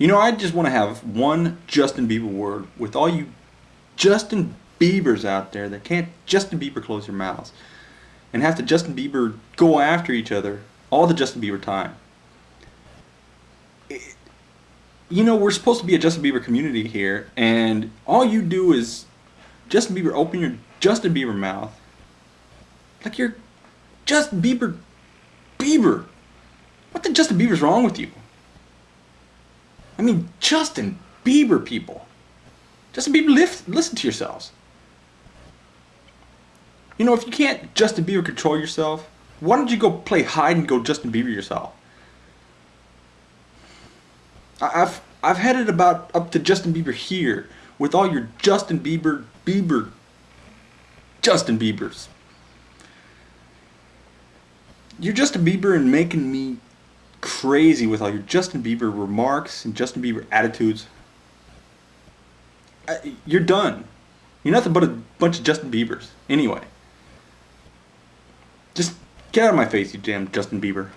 You know, I just want to have one Justin Bieber word with all you Justin Biebers out there that can't Justin Bieber close your mouths and have to Justin Bieber go after each other all the Justin Bieber time. It, you know, we're supposed to be a Justin Bieber community here, and all you do is Justin Bieber open your Justin Bieber mouth like you're Justin Bieber Bieber. What the Justin Bieber's wrong with you? I mean, Justin Bieber people. Justin Bieber, lift, listen to yourselves. You know, if you can't Justin Bieber control yourself, why don't you go play hide and go Justin Bieber yourself? I've I've had it about up to Justin Bieber here with all your Justin Bieber Bieber Justin Biebers. You're Justin Bieber and making me crazy with all your Justin Bieber remarks and Justin Bieber attitudes. You're done. You're nothing but a bunch of Justin Biebers. Anyway. Just get out of my face, you damn Justin Bieber.